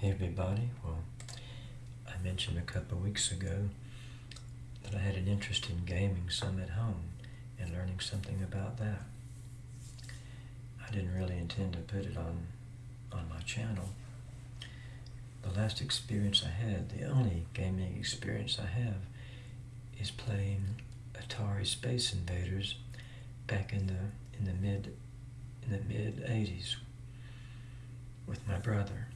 Hey everybody, well, I mentioned a couple of weeks ago that I had an interest in gaming some at home and learning something about that. I didn't really intend to put it on, on my channel. The last experience I had, the only gaming experience I have, is playing Atari Space Invaders back in the in the mid in the mid 80s with my brother.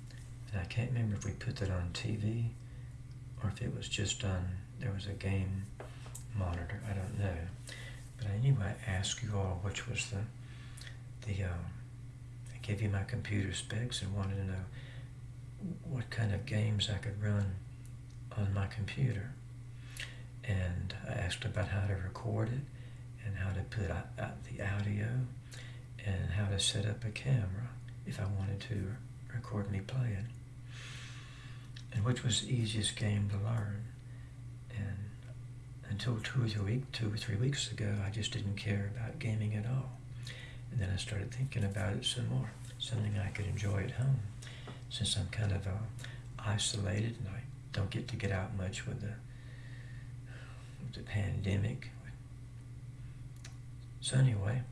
And I can't remember if we put that on TV or if it was just on, there was a game monitor, I don't know. But anyway, I asked you all which was the, the um, I gave you my computer specs and wanted to know what kind of games I could run on my computer. And I asked about how to record it and how to put out, the audio and how to set up a camera if I wanted to record me playing and which was the easiest game to learn. And until two or three, two or three weeks ago, I just didn't care about gaming at all. And then I started thinking about it some more, something I could enjoy at home, since I'm kind of uh, isolated and I don't get to get out much with the, with the pandemic. So anyway,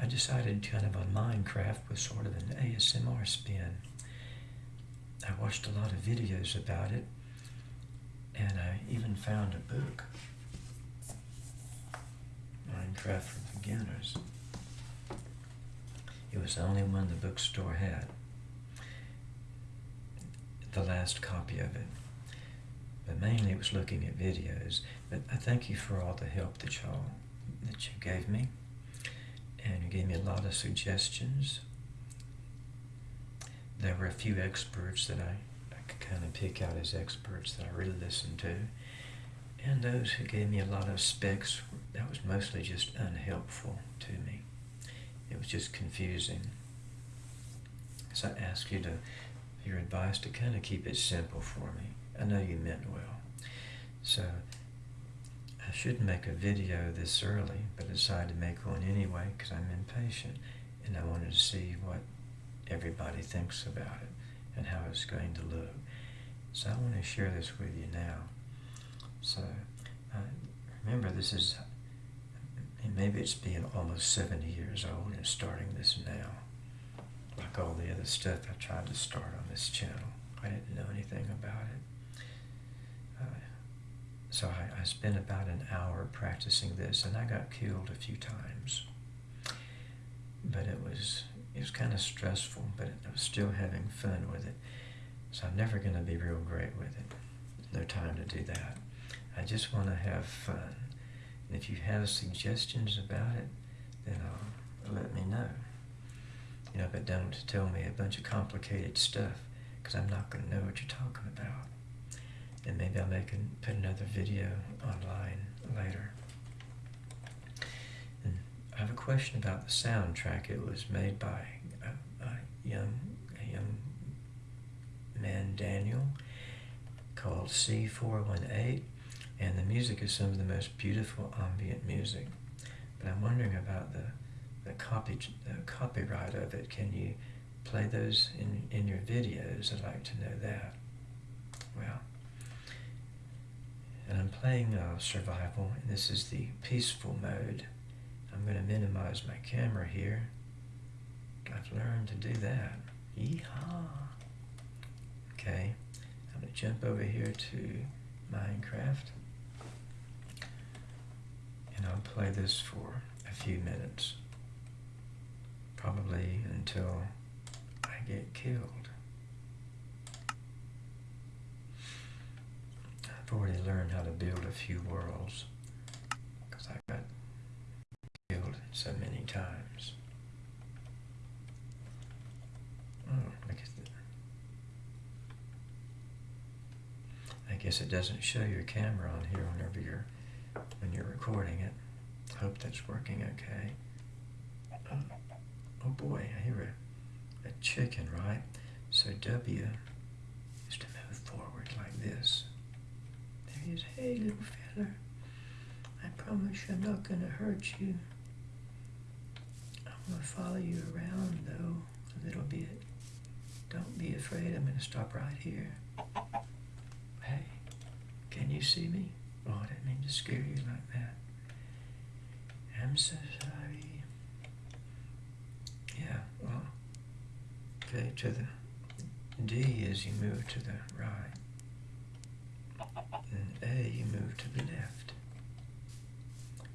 I decided to kind of on Minecraft with sort of an ASMR spin. I watched a lot of videos about it, and I even found a book, Minecraft for Beginners. It was the only one the bookstore had, the last copy of it. But mainly it was looking at videos. But I thank you for all the help that y'all that you gave me. And you gave me a lot of suggestions there were a few experts that I, I could kind of pick out as experts that I really listened to. And those who gave me a lot of specs, that was mostly just unhelpful to me. It was just confusing. So I ask you to, your advice to kind of keep it simple for me. I know you meant well. So I shouldn't make a video this early, but I decided to make one anyway because I'm impatient and I wanted to see what everybody thinks about it and how it's going to look. So I want to share this with you now. So uh, remember this is, maybe it's being almost 70 years old and starting this now. Like all the other stuff I tried to start on this channel. I didn't know anything about it. Uh, so I, I spent about an hour practicing this and I got killed a few times. But it was it was kind of stressful, but I was still having fun with it. So I'm never going to be real great with it. no time to do that. I just want to have fun. And if you have suggestions about it, then uh, let me know. You know, but don't tell me a bunch of complicated stuff, because I'm not going to know what you're talking about. And maybe I'll make and put another video online later. I have a question about the soundtrack. It was made by a, a young, a young man, Daniel, called C418, and the music is some of the most beautiful ambient music. But I'm wondering about the, the, copy, the copyright of it. Can you play those in, in your videos? I'd like to know that. Well, and I'm playing uh, survival, and this is the peaceful mode. I'm going to minimize my camera here. I've learned to do that. Yeehaw! Okay, I'm going to jump over here to Minecraft. And I'll play this for a few minutes. Probably until I get killed. I've already learned how to build a few worlds because I got so many times. Hmm, At. I guess it doesn't show your camera on here whenever you're when you're recording it. Hope that's working okay. Oh, oh boy, I hear a, a chicken, right? So W is to move forward like this. There he is. Hey, little fella. I promise I'm not going to hurt you. I'm going to follow you around, though, a little bit. Don't be afraid. I'm going to stop right here. Hey, can you see me? Oh, I didn't mean to scare you like that. I'm so sorry. Yeah, well, okay, to the D as you move to the right. And A, you move to the left.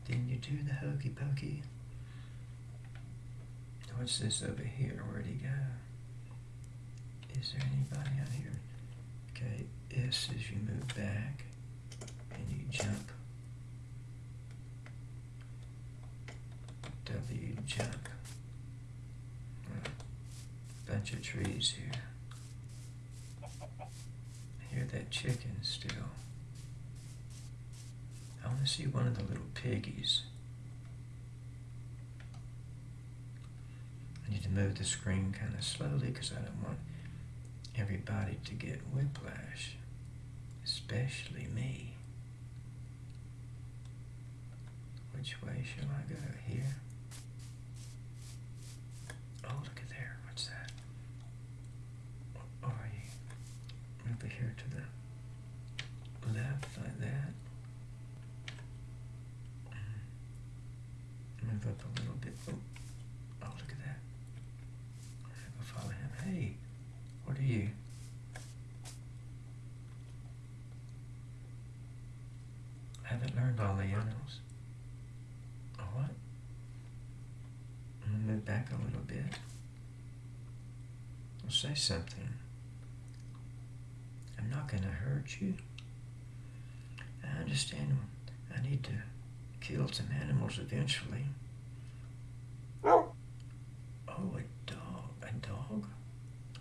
Then you do the hokey pokey. What's this over here? Where'd he go? Is there anybody out here? Okay, S as you move back and you jump. W jump. Bunch of trees here. I hear that chicken still. I want to see one of the little piggies. I need to move the screen kind of slowly because I don't want everybody to get whiplash, especially me. Which way shall I go? Here? Oh, look at there. What's that? Are you? Over here to the left, like that. Mm. Move up a little bit. Oh, oh look at that. I go follow him. Hey, what are you? I haven't learned all the animals. Oh, what? I'm move back a little bit. Well, say something. I'm not gonna hurt you. I understand I need to kill some animals eventually. Oh, a dog. A dog?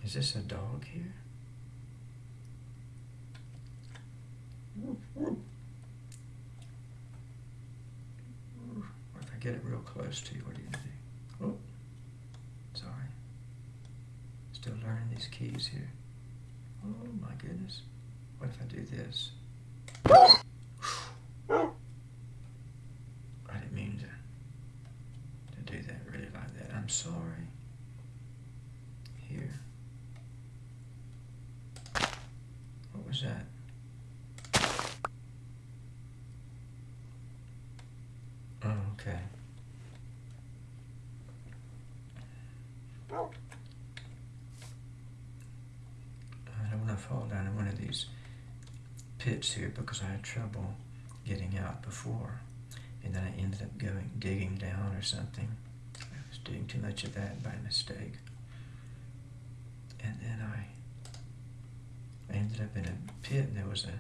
Is this a dog here? Or if I get it real close to you, what do you do? Oh, sorry. Still learning these keys here. Oh my goodness. What if I do this? I didn't mean to, to do that really like that. I'm sorry. Here. What was that? Oh, okay. I don't want to fall down in one of these pits here because I had trouble getting out before. And then I ended up going digging down or something. I was doing too much of that by mistake. And then I I ended up in a pit and there was a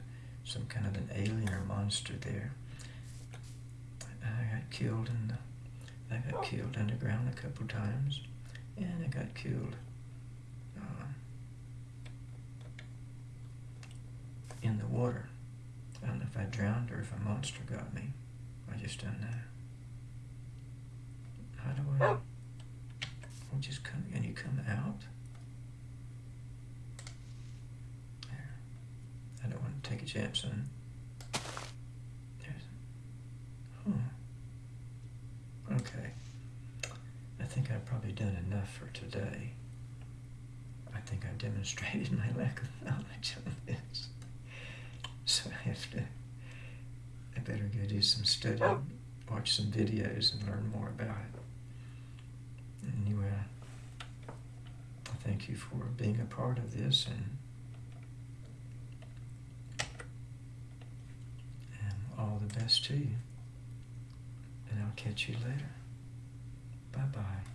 some kind of an alien or monster there. I got killed in the I got oh. killed underground a couple times and I got killed uh, in the water. I don't know if I drowned or if a monster got me. I just don't know. How do I? I'll just come. Can you come out? There. I don't want to take a chance on. There's. Huh. Okay. I think I've probably done enough for today. I think I've demonstrated my lack of knowledge on this. So I have to, I better go do some studying, watch some videos, and learn more about it. Anyway, I thank you for being a part of this, and all the best to you. And I'll catch you later. Bye bye.